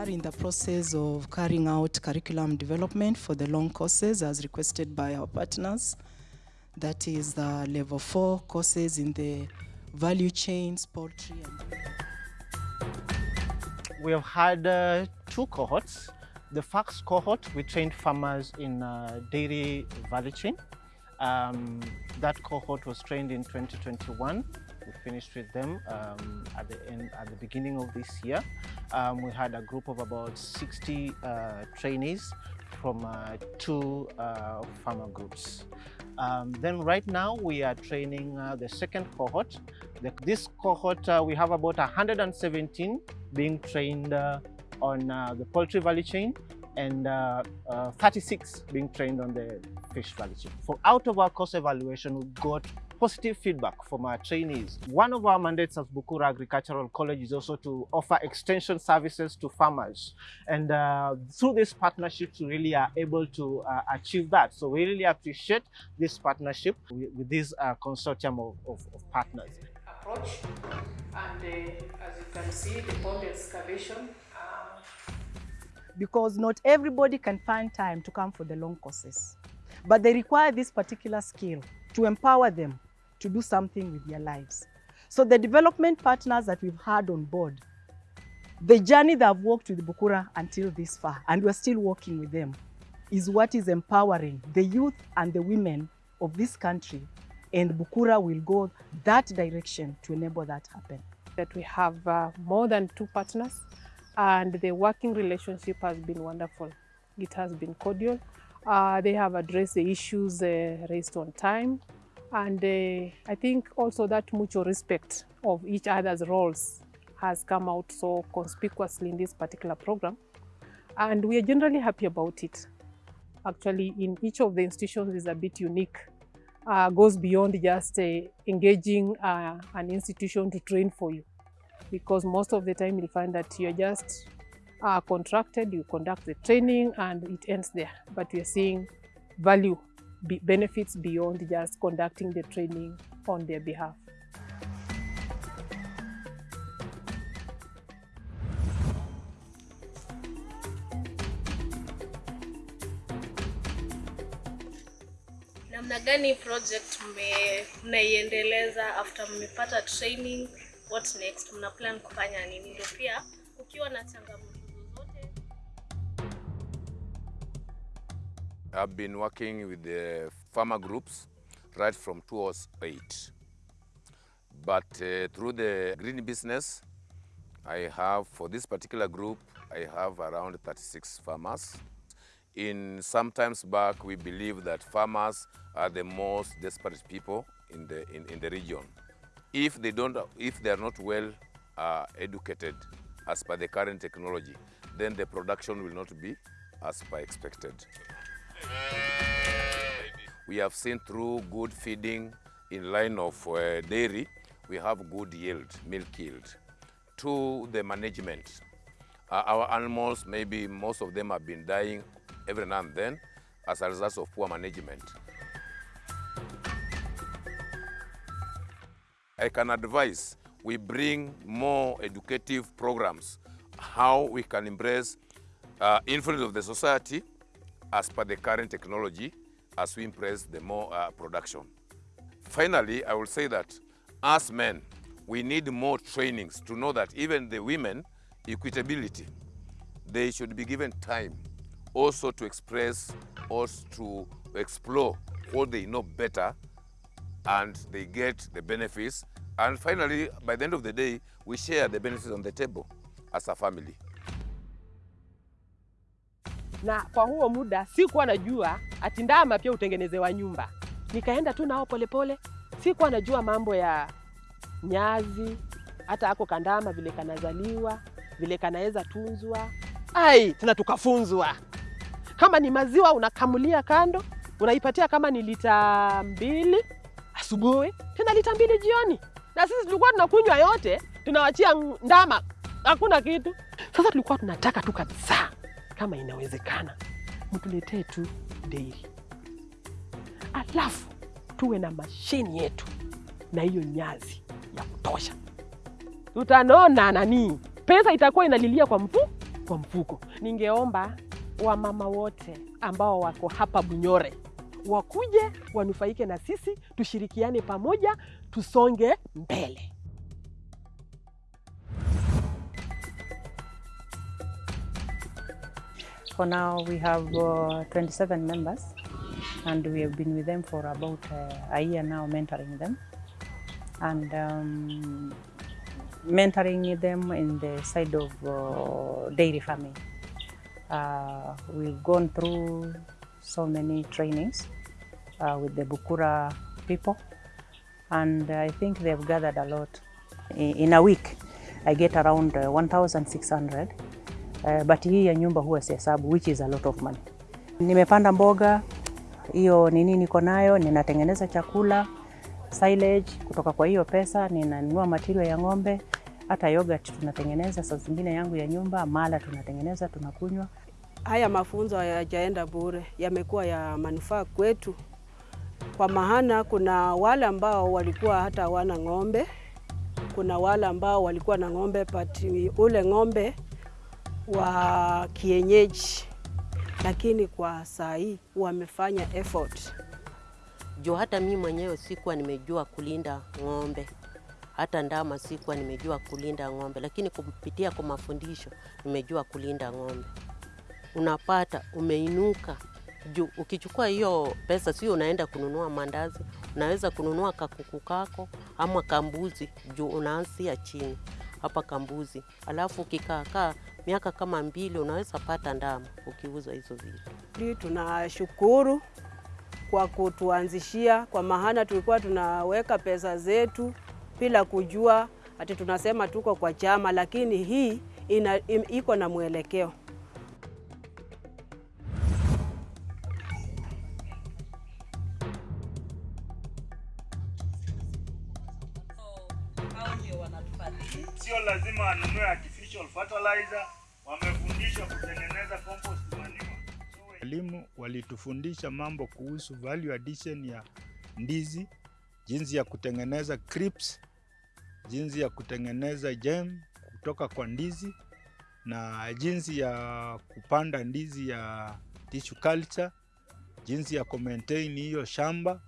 are in the process of carrying out curriculum development for the long courses as requested by our partners. That is the level four courses in the value chains, poultry and We have had uh, two cohorts. The first cohort, we trained farmers in uh, dairy value chain. Um, that cohort was trained in 2021. Finished with them um, at the end, at the beginning of this year. Um, we had a group of about 60 uh, trainees from uh, two uh, farmer groups. Um, then right now we are training uh, the second cohort. The, this cohort, uh, we have about 117 being trained uh, on the poultry value chain and uh, uh, 36 being trained on the fish value chain. For out of our course evaluation, we got positive feedback from our trainees. One of our mandates as Bukura Agricultural College is also to offer extension services to farmers. And uh, through this partnership, we really are able to uh, achieve that. So we really appreciate this partnership with, with this uh, consortium of, of, of partners. approach and uh, as you can see the pond excavation uh, because not everybody can find time to come for the long courses. But they require this particular skill to empower them to do something with their lives. So the development partners that we've had on board, the journey that I've walked with Bukura until this far, and we're still working with them, is what is empowering the youth and the women of this country. And Bukura will go that direction to enable that happen. that we have uh, more than two partners and the working relationship has been wonderful. It has been cordial. Uh, they have addressed the issues uh, raised on time and uh, I think also that mutual respect of each other's roles has come out so conspicuously in this particular program and we are generally happy about it. Actually in each of the institutions is a bit unique uh, goes beyond just uh, engaging uh, an institution to train for you because most of the time you'll find that you're just uh, contracted, you conduct the training and it ends there. But we are seeing value, be benefits beyond just conducting the training on their behalf. Gani project mnaiendeleza after mmepata training, what next? Mna plan kufanya nini? Ndio pia kukiwa na changamoto I've been working with the farmer groups right from 2008. But uh, through the green business, I have, for this particular group, I have around 36 farmers. In some times back, we believe that farmers are the most desperate people in the, in, in the region. If they, don't, if they are not well uh, educated as per the current technology, then the production will not be as per expected. We have seen through good feeding in line of uh, dairy, we have good yield, milk yield. To the management, uh, our animals, maybe most of them have been dying every now and then as a result of poor management. I can advise we bring more educative programs, how we can embrace uh, influence of the society as per the current technology as we impress the more uh, production. Finally, I will say that as men, we need more trainings to know that even the women, equitability, they should be given time also to express or to explore what they know better and they get the benefits. And finally, by the end of the day, we share the benefits on the table as a family. Na kwa huo muda sikuwa najua ati ndama pia utengenezewa nyumba. Nikaenda tu nao polepole, sikuwa najua mambo ya nyazi, hata ako kandama vile kanazaliwa, vile kanaweza tunzwa. Ai, tena tukafunzwa kama ni maziwa unakamulia kando, unaipatia kama ni lita mbili asubuhi, tena lita mbili jioni, na sisi tulikuwa tunakunywa yote, tunawachia ndama, hakuna kitu. Sasa tulikuwa tunataka tu kabisa kama inawezekana mtuletee tu deiri alafu tuwe na mashini yetu na hiyo nyazi ya kutosha. Tutanona nani, pesa itakuwa inalilia kwa mfu, kwa mfuko. Ningeomba wamama wote ambao wako hapa Bunyore wakuje wanufaike na sisi, tushirikiane pamoja, tusonge mbele. For now, we have uh, 27 members, and we have been with them for about uh, a year now, mentoring them, and um, mentoring them in the side of uh, dairy farming. Uh, we've gone through so many trainings uh, with the Bukura people, and I think they've gathered a lot. In, in a week, I get around uh, 1,600 Uh, but hii ya nyumba huwa sihesabu which is a lot of money. Nimepanda mboga hiyo nini niko nayo, ninatengeneza chakula silage kutoka kwa hiyo pesa, ninanunua matirio ya ng'ombe, hata yogurt tunatengeneza saa zingine yangu ya nyumba, mala tunatengeneza tunakunywa. Haya mafunzo hayajaenda bure, yamekuwa ya manufaa kwetu, kwa maana kuna wale ambao walikuwa hata hawana ng'ombe, kuna wale ambao walikuwa na ng'ombe pati ule ng'ombe wa kienyeji, lakini kwa saa hii wamefanya effort. juu hata mimi mwenyewe sikuwa nimejua kulinda ng'ombe, hata ndama sikuwa nimejua kulinda ng'ombe, lakini kupitia kwa mafundisho nimejua kulinda ng'ombe. Unapata umeinuka juu. Ukichukua hiyo pesa, sio unaenda kununua mandazi, unaweza kununua kakuku kako ama kambuzi, juu unaanzia chini hapa kambuzi, alafu ukikaakaa miaka kama mbili unaweza pata ndama ukiuza hizo vitu. Tunashukuru kwa kutuanzishia, kwa maana tulikuwa tunaweka pesa zetu bila kujua ati tunasema tuko kwa chama, lakini hii ina, iko na mwelekeo. Walimu walitufundisha mambo kuhusu value addition ya ndizi, jinsi ya kutengeneza crisps, jinsi ya kutengeneza jam kutoka kwa ndizi na jinsi ya kupanda ndizi ya tissue culture, jinsi ya kumaintain hiyo shamba.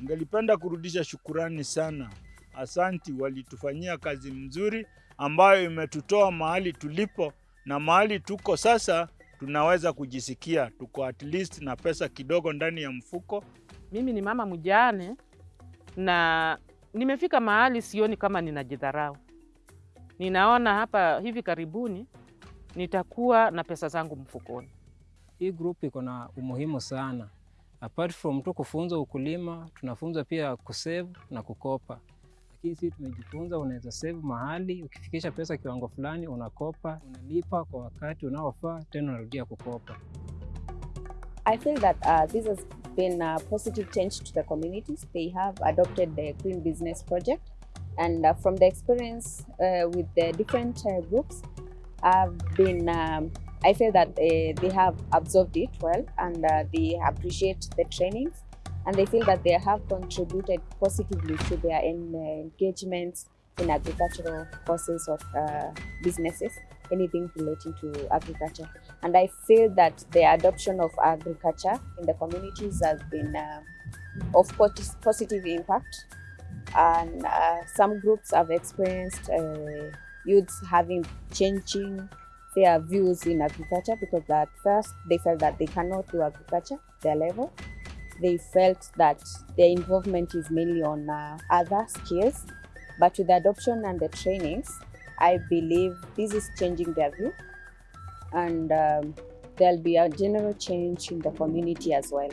Ningelipenda kurudisha shukurani sana. Asanti, walitufanyia kazi mzuri ambayo imetutoa mahali tulipo na mahali tuko sasa, tunaweza kujisikia tuko at least na pesa kidogo ndani ya mfuko. Mimi ni mama mjane na nimefika mahali sioni kama ninajidharau. Ninaona hapa hivi karibuni nitakuwa na pesa zangu mfukoni. Hii group iko na umuhimu sana. Apart from tu kufunza ukulima, tunafunza pia kusave na kukopa. Sisi tumejifunza, unaweza save mahali, ukifikisha pesa kiwango fulani unakopa, unalipa kwa wakati unaofaa, tena unarudia kukopa. I feel that uh, this has been a positive change to the communities. They have adopted the Green Business Project. And uh, from the experience uh, with the different uh, groups, I've been, um, I feel that they, they have absorbed it well and uh, they appreciate the trainings and they feel that they have contributed positively to their en- engagements in agricultural courses of uh, businesses, anything relating to agriculture. And I feel that the adoption of agriculture in the communities has been uh, of pos- positive impact. And uh, some groups have experienced uh, youths having changing their views in agriculture because at first they felt that they cannot do agriculture their level. They felt that their involvement is mainly on uh, other skills. But with the adoption and the trainings, I believe this is changing their view and um, there'll be a general change in the community as well.